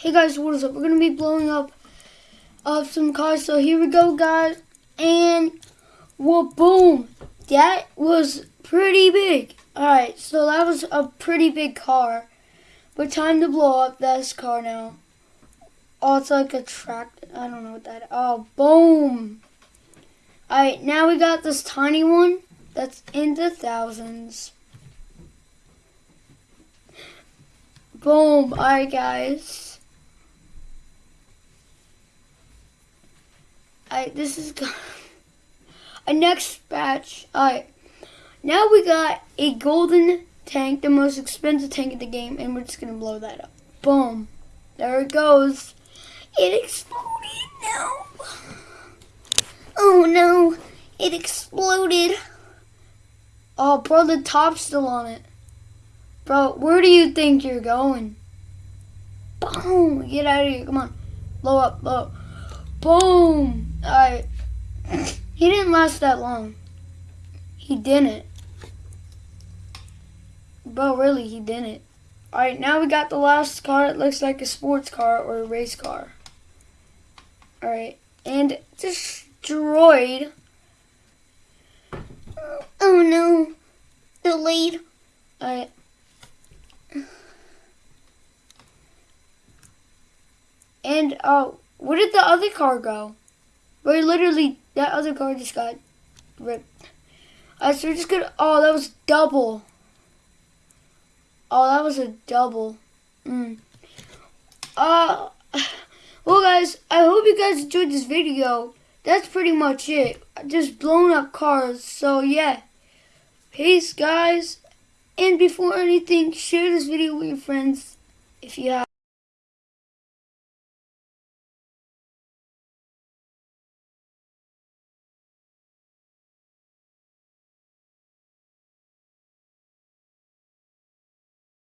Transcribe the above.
Hey guys, what is up? We're gonna be blowing up up some cars. So here we go, guys. And well, boom! That was pretty big. All right, so that was a pretty big car. But time to blow up this car now. Oh, it's like a track. I don't know what that. Oh, boom! All right, now we got this tiny one that's in the thousands. Boom! All right, guys. Alright, this is a next batch. Alright, now we got a golden tank, the most expensive tank in the game, and we're just gonna blow that up. Boom. There it goes. It exploded now. Oh no, it exploded. Oh, bro, the top's still on it. Bro, where do you think you're going? Boom! Get out of here. Come on. Blow up, blow up. Boom! I. He didn't last that long. He didn't. Bro, really, he didn't. Alright, now we got the last car. It looks like a sports car or a race car. Alright, and destroyed. Oh no. Delayed. Alright. And, oh, where did the other car go? Where literally, that other car just got ripped. Alright, so we're just gonna, oh, that was double. Oh, that was a double. Mm. Uh, well guys, I hope you guys enjoyed this video. That's pretty much it. Just blown up cars. So yeah. Peace guys. And before anything, share this video with your friends if you have.